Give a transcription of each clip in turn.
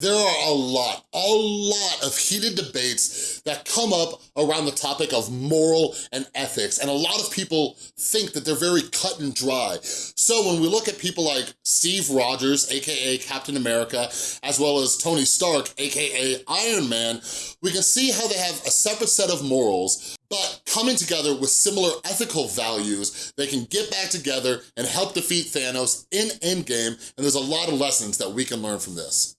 There are a lot, a lot of heated debates that come up around the topic of moral and ethics, and a lot of people think that they're very cut and dry. So when we look at people like Steve Rogers, AKA Captain America, as well as Tony Stark, AKA Iron Man, we can see how they have a separate set of morals, but coming together with similar ethical values, they can get back together and help defeat Thanos in Endgame, and there's a lot of lessons that we can learn from this.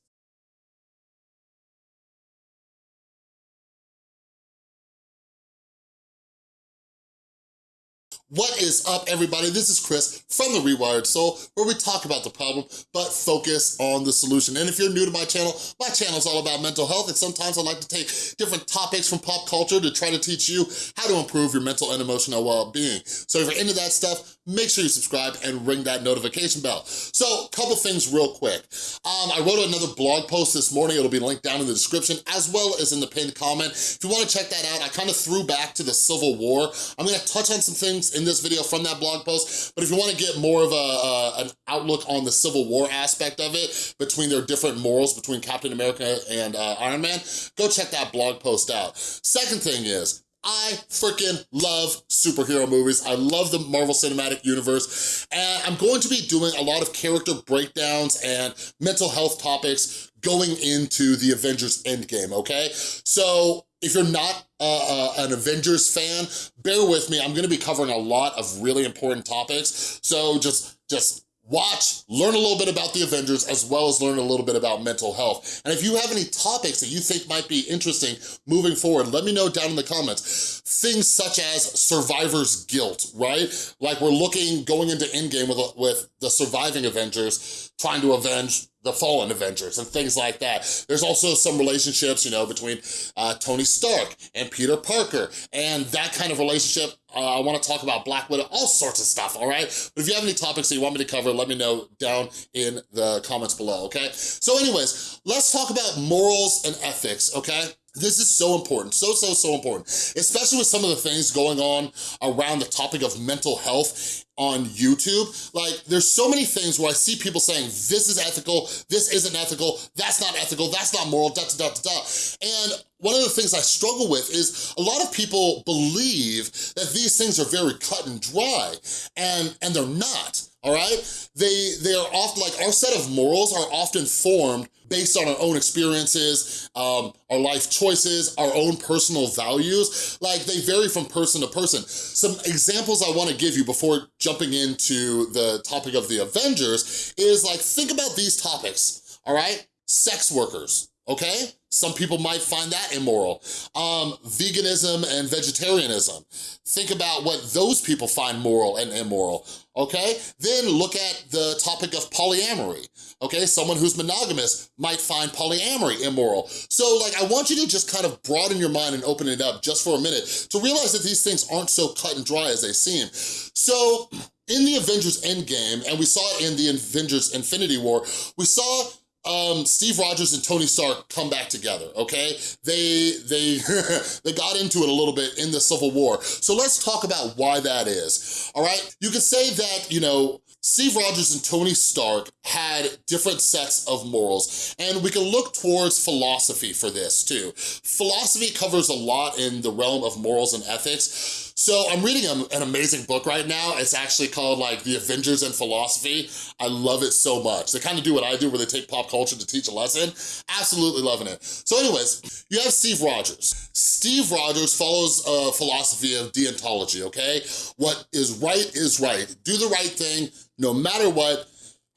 What is up, everybody? This is Chris from The Rewired Soul, where we talk about the problem, but focus on the solution. And if you're new to my channel, my channel is all about mental health, and sometimes I like to take different topics from pop culture to try to teach you how to improve your mental and emotional well-being. So if you're into that stuff, make sure you subscribe and ring that notification bell. So, a couple things real quick. Um, I wrote another blog post this morning. It'll be linked down in the description, as well as in the pinned comment. If you wanna check that out, I kind of threw back to the Civil War. I'm gonna touch on some things in this video from that blog post, but if you wanna get more of a, uh, an outlook on the Civil War aspect of it, between their different morals between Captain America and uh, Iron Man, go check that blog post out. Second thing is, I freaking love superhero movies. I love the Marvel Cinematic Universe, and I'm going to be doing a lot of character breakdowns and mental health topics going into the Avengers Endgame, okay? So if you're not uh, uh, an Avengers fan, bear with me. I'm gonna be covering a lot of really important topics. So just, just watch, learn a little bit about the Avengers, as well as learn a little bit about mental health. And if you have any topics that you think might be interesting moving forward, let me know down in the comments. Things such as survivor's guilt, right? Like we're looking, going into Endgame with, with the surviving Avengers, trying to avenge the fallen Avengers and things like that. There's also some relationships, you know, between uh, Tony Stark and Peter Parker and that kind of relationship. Uh, I wanna talk about Black Widow, all sorts of stuff, all right? But if you have any topics that you want me to cover, let me know down in the comments below, okay? So anyways, let's talk about morals and ethics, okay? This is so important, so, so, so important, especially with some of the things going on around the topic of mental health on YouTube. Like, there's so many things where I see people saying, this is ethical, this isn't ethical, that's not ethical, that's not moral, da, da, da, da. And one of the things I struggle with is a lot of people believe that these things are very cut and dry, and, and they're not all right? They, they are often, like our set of morals are often formed based on our own experiences, um, our life choices, our own personal values. Like they vary from person to person. Some examples I wanna give you before jumping into the topic of the Avengers is like, think about these topics, all right? Sex workers, okay? Some people might find that immoral. Um, veganism and vegetarianism. Think about what those people find moral and immoral, okay? Then look at the topic of polyamory, okay? Someone who's monogamous might find polyamory immoral. So like, I want you to just kind of broaden your mind and open it up just for a minute to realize that these things aren't so cut and dry as they seem. So in the Avengers Endgame, and we saw it in the Avengers Infinity War, we saw um, Steve Rogers and Tony Stark come back together, okay? They, they, they got into it a little bit in the Civil War. So let's talk about why that is, all right? You could say that, you know, Steve Rogers and Tony Stark had different sets of morals, and we can look towards philosophy for this too. Philosophy covers a lot in the realm of morals and ethics, so I'm reading a, an amazing book right now. It's actually called like The Avengers and Philosophy. I love it so much. They kind of do what I do where they take pop culture to teach a lesson. Absolutely loving it. So anyways, you have Steve Rogers. Steve Rogers follows a philosophy of deontology, okay? What is right is right. Do the right thing no matter what,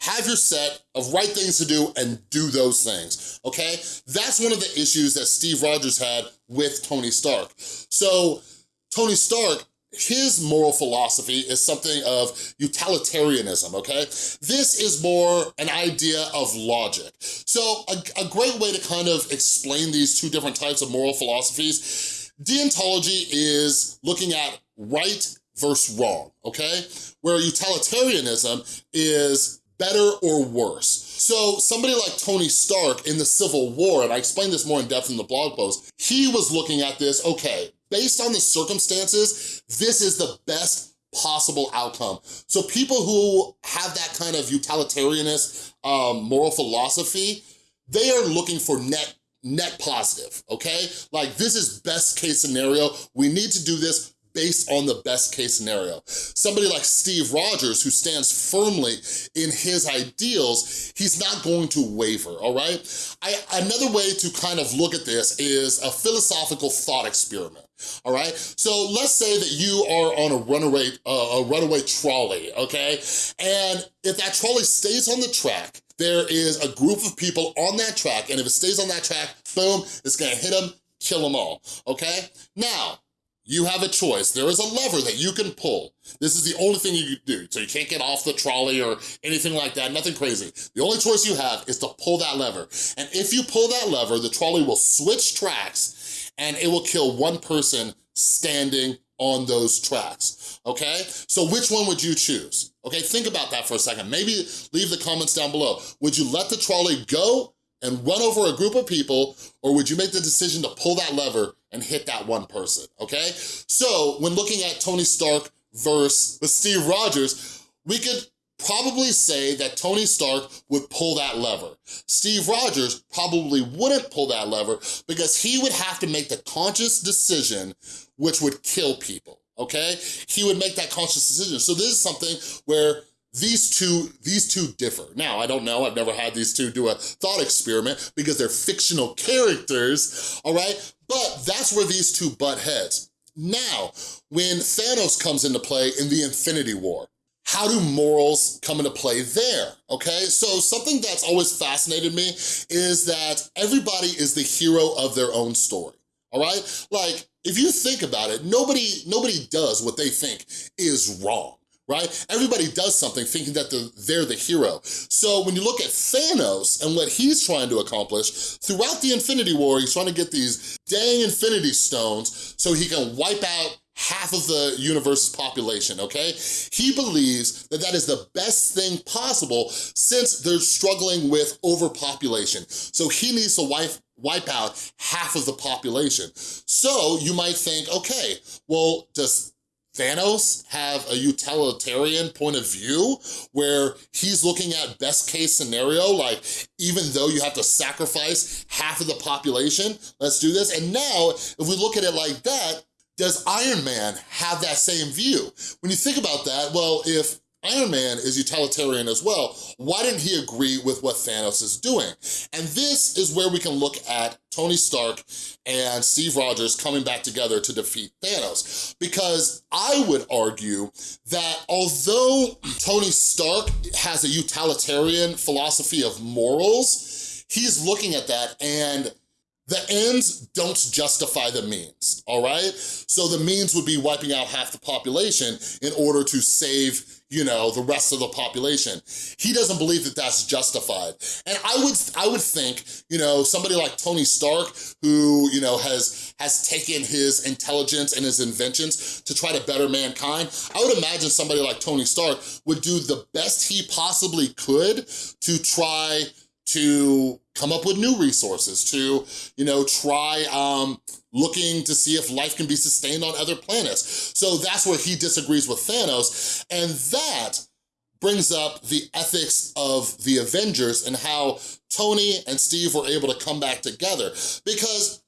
have your set of right things to do and do those things, okay? That's one of the issues that Steve Rogers had with Tony Stark. So Tony Stark, his moral philosophy is something of utilitarianism, okay? This is more an idea of logic. So a, a great way to kind of explain these two different types of moral philosophies, deontology is looking at right versus wrong, okay? Where utilitarianism is better or worse. So somebody like Tony Stark in the Civil War, and I explained this more in depth in the blog post, he was looking at this, okay, based on the circumstances, this is the best possible outcome. So people who have that kind of utilitarianist um, moral philosophy, they are looking for net net positive, okay? Like this is best case scenario. We need to do this based on the best case scenario. Somebody like Steve Rogers, who stands firmly in his ideals, he's not going to waver, all right? I, another way to kind of look at this is a philosophical thought experiment all right? So let's say that you are on a runaway, uh, a runaway trolley, okay? And if that trolley stays on the track, there is a group of people on that track, and if it stays on that track, boom, it's gonna hit them, kill them all, okay? Now, you have a choice. There is a lever that you can pull. This is the only thing you can do. So you can't get off the trolley or anything like that, nothing crazy. The only choice you have is to pull that lever. And if you pull that lever, the trolley will switch tracks and it will kill one person standing on those tracks, okay? So which one would you choose? Okay, think about that for a second. Maybe leave the comments down below. Would you let the trolley go and run over a group of people, or would you make the decision to pull that lever and hit that one person, okay? So when looking at Tony Stark versus Steve Rogers, we could probably say that Tony Stark would pull that lever. Steve Rogers probably wouldn't pull that lever because he would have to make the conscious decision which would kill people, okay? He would make that conscious decision. So this is something where these two, these two differ. Now, I don't know, I've never had these two do a thought experiment because they're fictional characters, all right? But that's where these two butt heads. Now, when Thanos comes into play in the Infinity War, how do morals come into play there, okay? So something that's always fascinated me is that everybody is the hero of their own story, all right? Like, if you think about it, nobody, nobody does what they think is wrong, right? Everybody does something thinking that they're, they're the hero. So when you look at Thanos and what he's trying to accomplish, throughout the Infinity War, he's trying to get these dang Infinity Stones so he can wipe out half of the universe's population, okay? He believes that that is the best thing possible since they're struggling with overpopulation. So he needs to wipe, wipe out half of the population. So you might think, okay, well, does Thanos have a utilitarian point of view where he's looking at best case scenario, like even though you have to sacrifice half of the population, let's do this. And now, if we look at it like that, does Iron Man have that same view? When you think about that, well, if Iron Man is utilitarian as well, why didn't he agree with what Thanos is doing? And this is where we can look at Tony Stark and Steve Rogers coming back together to defeat Thanos. Because I would argue that although Tony Stark has a utilitarian philosophy of morals, he's looking at that and the ends don't justify the means, all right? So the means would be wiping out half the population in order to save you know, the rest of the population. He doesn't believe that that's justified. And I would I would think, you know, somebody like Tony Stark, who, you know, has, has taken his intelligence and his inventions to try to better mankind, I would imagine somebody like Tony Stark would do the best he possibly could to try to come up with new resources, to, you know, try um, looking to see if life can be sustained on other planets. So that's where he disagrees with Thanos, and that brings up the ethics of the Avengers and how Tony and Steve were able to come back together. Because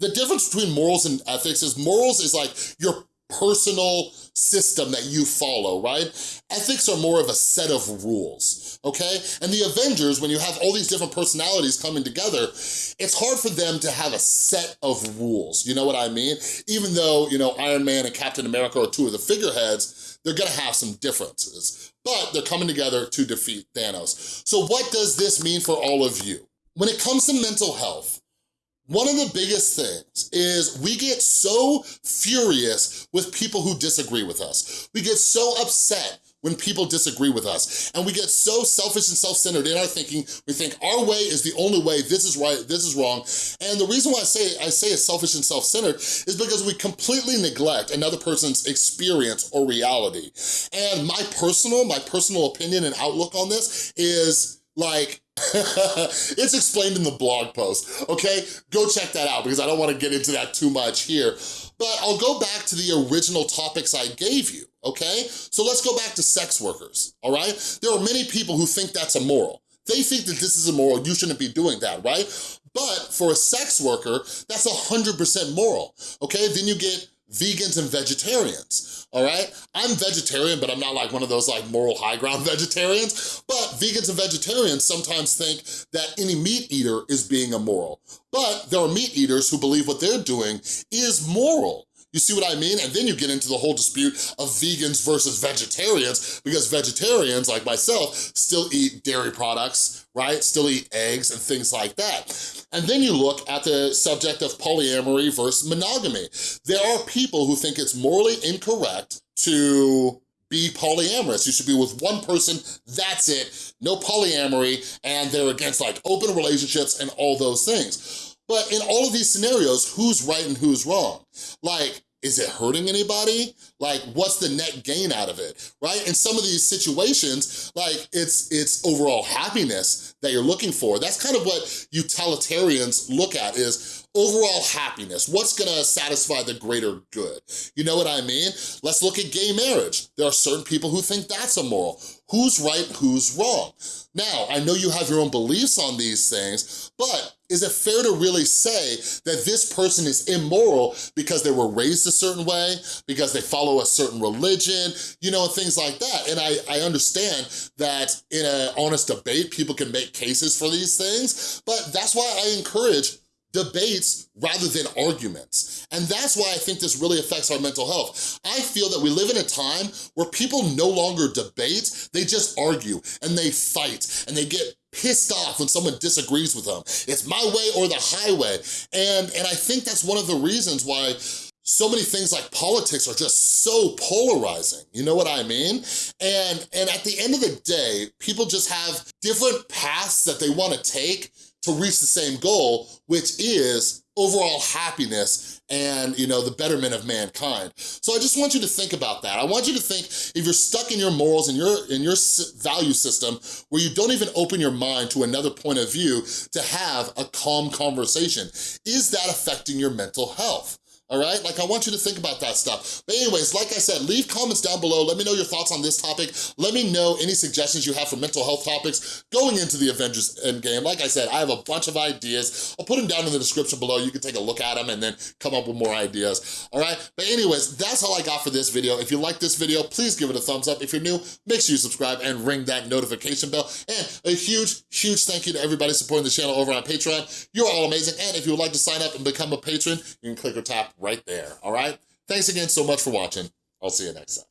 the difference between morals and ethics is morals is like your personal system that you follow, right? Ethics are more of a set of rules, okay? And the Avengers, when you have all these different personalities coming together, it's hard for them to have a set of rules, you know what I mean? Even though, you know, Iron Man and Captain America are two of the figureheads, they're gonna have some differences, but they're coming together to defeat Thanos. So what does this mean for all of you? When it comes to mental health, one of the biggest things is we get so furious with people who disagree with us. We get so upset when people disagree with us. And we get so selfish and self-centered in our thinking, we think our way is the only way, this is right, this is wrong. And the reason why I say, I say it's selfish and self-centered is because we completely neglect another person's experience or reality. And my personal, my personal opinion and outlook on this is like, it's explained in the blog post, okay? Go check that out because I don't wanna get into that too much here. But I'll go back to the original topics I gave you, okay? So let's go back to sex workers, all right? There are many people who think that's immoral they think that this is immoral, you shouldn't be doing that, right? But for a sex worker, that's 100% moral, okay? Then you get vegans and vegetarians, all right? I'm vegetarian, but I'm not like one of those like moral high ground vegetarians, but vegans and vegetarians sometimes think that any meat eater is being immoral. But there are meat eaters who believe what they're doing is moral, you see what I mean? And then you get into the whole dispute of vegans versus vegetarians because vegetarians, like myself, still eat dairy products, right? Still eat eggs and things like that. And then you look at the subject of polyamory versus monogamy. There are people who think it's morally incorrect to be polyamorous. You should be with one person, that's it, no polyamory, and they're against like open relationships and all those things. But in all of these scenarios, who's right and who's wrong? Like, is it hurting anybody? Like, what's the net gain out of it, right? In some of these situations, like, it's, it's overall happiness that you're looking for. That's kind of what utilitarians look at is overall happiness. What's gonna satisfy the greater good? You know what I mean? Let's look at gay marriage. There are certain people who think that's immoral. Who's right, who's wrong? Now, I know you have your own beliefs on these things, but is it fair to really say that this person is immoral because they were raised a certain way, because they follow a certain religion, you know, things like that. And I, I understand that in an honest debate, people can make cases for these things, but that's why I encourage debates rather than arguments. And that's why I think this really affects our mental health. I feel that we live in a time where people no longer debate, they just argue and they fight and they get pissed off when someone disagrees with them. It's my way or the highway. And, and I think that's one of the reasons why so many things like politics are just so polarizing, you know what I mean? And, and at the end of the day, people just have different paths that they wanna take to reach the same goal, which is overall happiness and you know the betterment of mankind. So I just want you to think about that. I want you to think if you're stuck in your morals and your in your value system where you don't even open your mind to another point of view to have a calm conversation, is that affecting your mental health? All right? Like, I want you to think about that stuff. But anyways, like I said, leave comments down below. Let me know your thoughts on this topic. Let me know any suggestions you have for mental health topics going into the Avengers Endgame. Like I said, I have a bunch of ideas. I'll put them down in the description below. You can take a look at them and then come up with more ideas, all right? But anyways, that's all I got for this video. If you like this video, please give it a thumbs up. If you're new, make sure you subscribe and ring that notification bell. And a huge, huge thank you to everybody supporting the channel over on Patreon. You're all amazing. And if you would like to sign up and become a patron, you can click or tap right there, all right? Thanks again so much for watching. I'll see you next time.